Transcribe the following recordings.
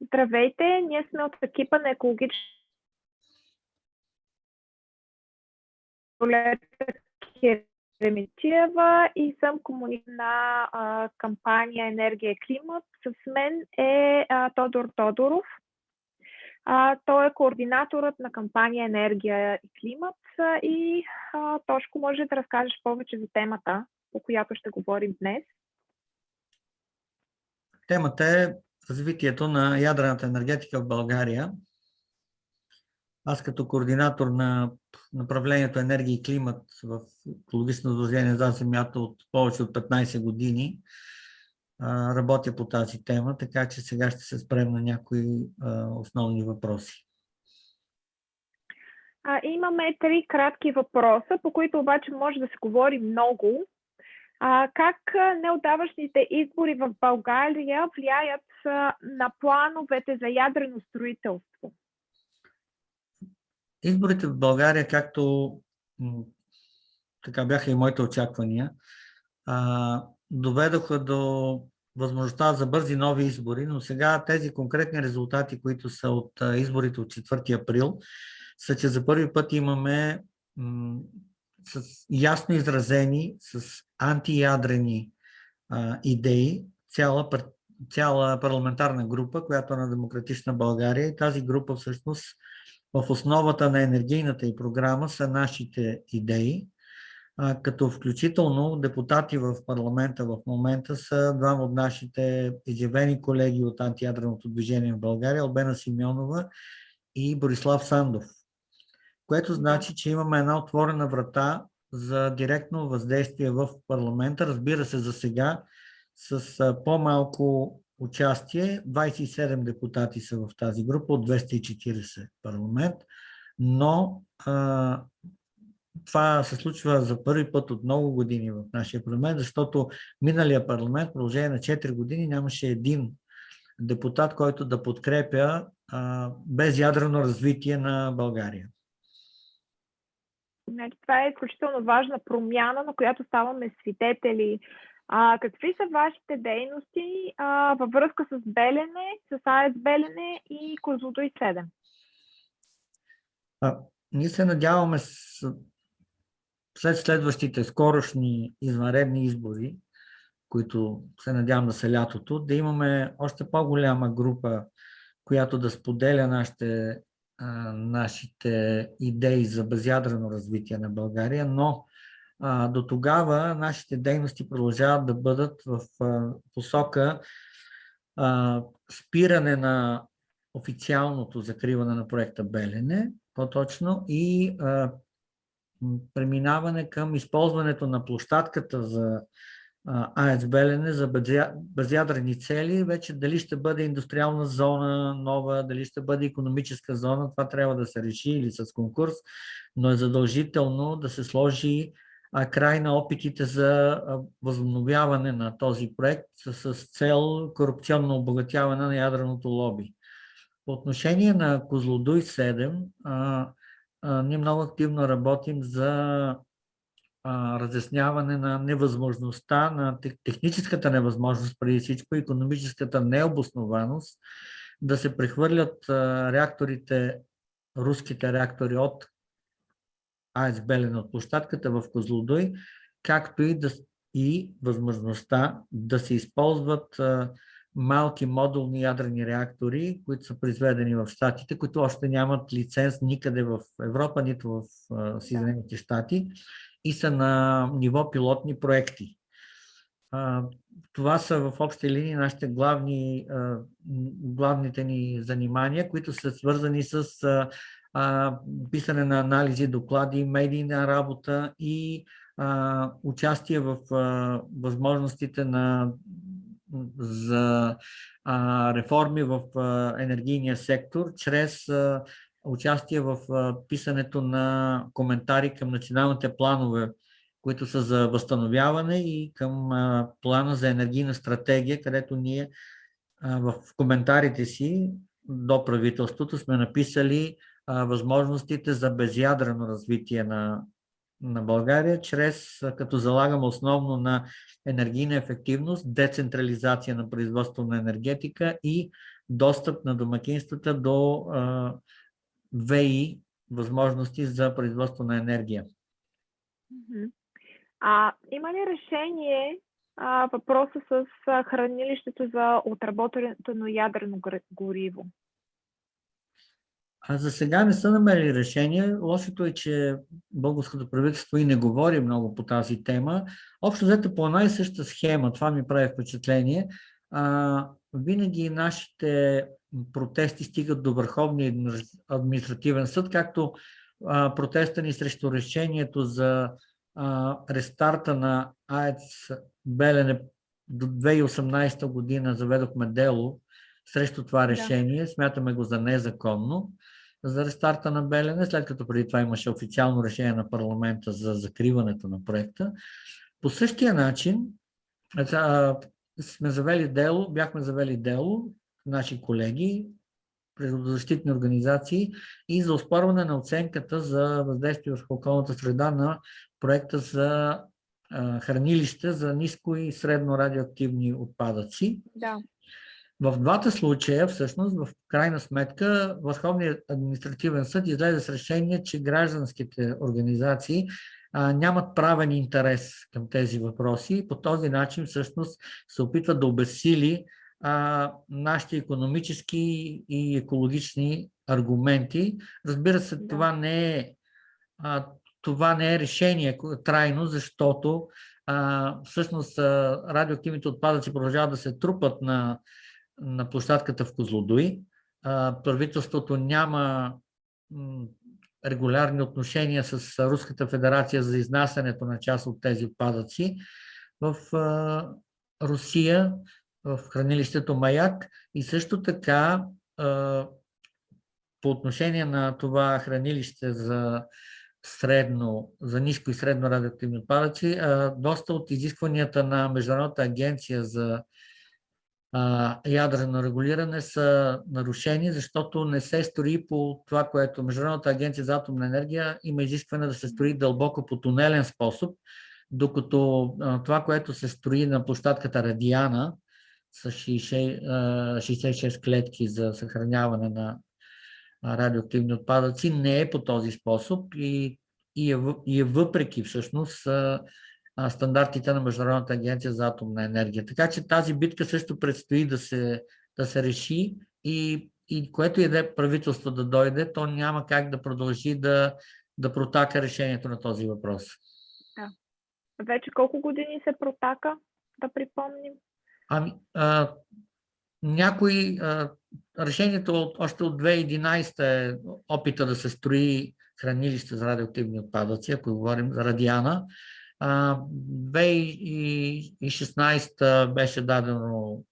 Здравейте, ние сме от екипа на екологична Ремитиева и съм комуникатор на а, кампания Енергия и климат. С мен е а, Тодор Тодоров. А, той е координаторът на кампания Енергия и климат и а, Тошко може да разкажеш повече за темата, по която ще говорим днес. Темата е развитието на ядрената енергетика в България. Аз като координатор на направлението енергия и климат в екологично сдружение за земята от повече от 15 години работя по тази тема, така че сега ще се спрем на някои основни въпроси. А, имаме три кратки въпроса, по които обаче може да се говори много. А, как неотдавашните избори в България влияят на плановете за ядрено строителство? Изборите в България, както така бяха и моите очаквания, доведоха до възможността за бързи нови избори, но сега тези конкретни резултати, които са от изборите от 4 април, са, че за първи път имаме с ясно изразени, с антиядрени идеи, цяла, цяла парламентарна група, която е на Демократична България. И тази група всъщност в основата на енергийната и програма са нашите идеи, като включително депутати в парламента в момента са двама от нашите изявени колеги от антиядреното движение в България, Албена Симеонова и Борислав Сандов което значи, че имаме една отворена врата за директно въздействие в парламента. Разбира се, за сега с по-малко участие. 27 депутати са в тази група от 240 парламент, но а, това се случва за първи път от много години в нашия парламент, защото миналия парламент, продължение на 4 години, нямаше един депутат, който да подкрепя а, безядрено развитие на България. Значи, това е изключително важна промяна, на която ставаме свидетели. А, какви са вашите дейности а, във връзка с Белене, с АЕС Белене и Козлодой 7? А, ние се надяваме с, след следващите скорошни извънредни избори, които се надявам да са лятото, да имаме още по-голяма група, която да споделя нашите нашите идеи за безядрено развитие на България, но а, до тогава нашите дейности продължават да бъдат в а, посока а, спиране на официалното закриване на проекта Белене, по-точно, и а, преминаване към използването на площадката за АЕЦ Белене за безядрени цели, вече дали ще бъде индустриална зона нова, дали ще бъде економическа зона, това трябва да се реши или с конкурс, но е задължително да се сложи край на опитите за възобновяване на този проект с цел корупционно обогатяване на ядреното лоби. По отношение на Козлодуй 7, ние много активно работим за разясняване на невъзможността, на техническата невъзможност, преди всичко економическата необоснованост, да се прехвърлят реакторите, руските реактори от АЕС Белен от площадката в Козлодой, както и, да, и възможността да се използват малки модулни ядрени реактори, които са произведени в Штатите, които още нямат лиценз никъде в Европа, нито в Съединените щати и са на ниво пилотни проекти. Това са в общи линии нашите главни, главните ни занимания, които са свързани с писане на анализи, доклади, медийна работа и участие в възможностите на, за реформи в енергийния сектор чрез участие в писането на коментари към националните планове, които са за възстановяване и към плана за енергийна стратегия, където ние в коментарите си до правителството сме написали възможностите за безядрено развитие на на България, чрез като залагаме основно на енергийна ефективност, децентрализация на производство на енергетика и достъп на домакинствата до а, ВИ възможности за производство на енергия. А има ли решение а, въпроса с хранилището за отработено ядрено гориво? А за сега не са намерили решение. Лошото е, че българското правителство и не говори много по тази тема. Общо взето по една и съща схема, това ми прави впечатление. А, винаги нашите протести стигат до Върховния административен съд, както а, протеста ни срещу решението за а, рестарта на АЕЦ Белене до 2018 година заведохме дело срещу това решение. Да. Смятаме го за незаконно за рестарта на Белене, след като преди това имаше официално решение на парламента за закриването на проекта. По същия начин сме завели дело, бяхме завели дело, наши колеги, природозащитни организации и за оспорване на оценката за въздействие върху околната среда на проекта за хранилище за ниско и средно радиоактивни отпадъци. Да. В двата случая, всъщност, в крайна сметка, Върховният административен съд излезе с решение, че гражданските организации а, нямат правен интерес към тези въпроси. По този начин, всъщност, се опитва да обесили а, нашите економически и екологични аргументи. Разбира се, да. това не е а, това не е решение трайно, защото а, всъщност радиоактивните отпадъци продължават да се трупат на на площадката в Козлодуй. Правителството няма регулярни отношения с Руската федерация за изнасянето на част от тези отпадъци в Русия, в хранилището Маяк и също така по отношение на това хранилище за средно, за ниско и средно радиоактивни отпадъци, доста от изискванията на Международната агенция за ядрено регулиране са нарушени, защото не се строи по това, което Международната агенция за атомна енергия има изискване да се строи дълбоко по тунелен способ, докато това, което се строи на площадката Радиана с 66 клетки за съхраняване на радиоактивни отпадъци, не е по този способ и, и, е, и е въпреки всъщност стандартите на Международната агенция за атомна енергия. Така че тази битка също предстои да се, да се реши и, и което и да е правителство да дойде, то няма как да продължи да, да протака решението на този въпрос. Да. Вече колко години се протака, да припомним? Ами, а, някои, а, решението от, още от 2011 е опита да се строи хранилище за радиоактивни отпадъци, ако говорим за Радиана. 2016 беше дадено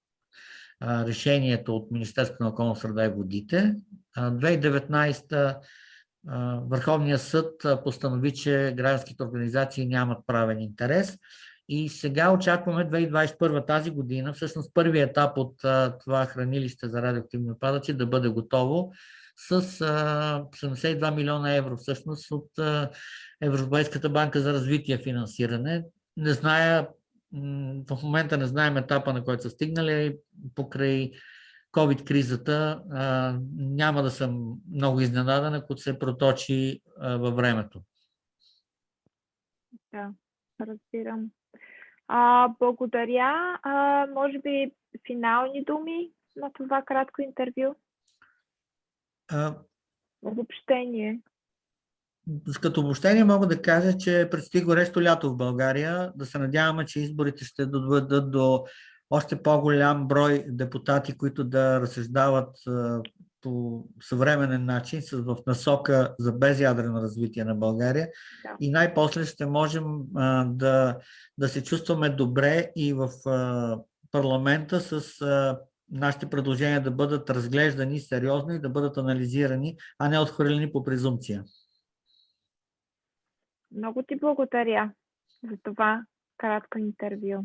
решението от Министерството на околна среда и водите. 2019 Върховният съд постанови, че гражданските организации нямат правен интерес. И сега очакваме 2021 тази година, всъщност първият етап от това хранилище за радиоактивни отпадъци да бъде готово с 72 милиона евро всъщност от Европейската банка за развитие финансиране. Не зная, в момента не знаем етапа, на който са стигнали. Покрай COVID-кризата няма да съм много изненадан, ако се проточи във времето. Да, разбирам. А, благодаря. А, може би финални думи на това кратко интервю? Обобщение. Като обобщение мога да кажа, че предстои горещо лято в България. Да се надяваме, че изборите ще доведат до още по-голям брой депутати, които да разсъждават по съвременен начин, в насока за безядрено развитие на България. Да. И най-после ще можем а, да, да се чувстваме добре и в а, парламента с а, нашите предложения да бъдат разглеждани сериозно и да бъдат анализирани, а не отхвърлени по презумпция. Много ти благодаря за това кратко интервю.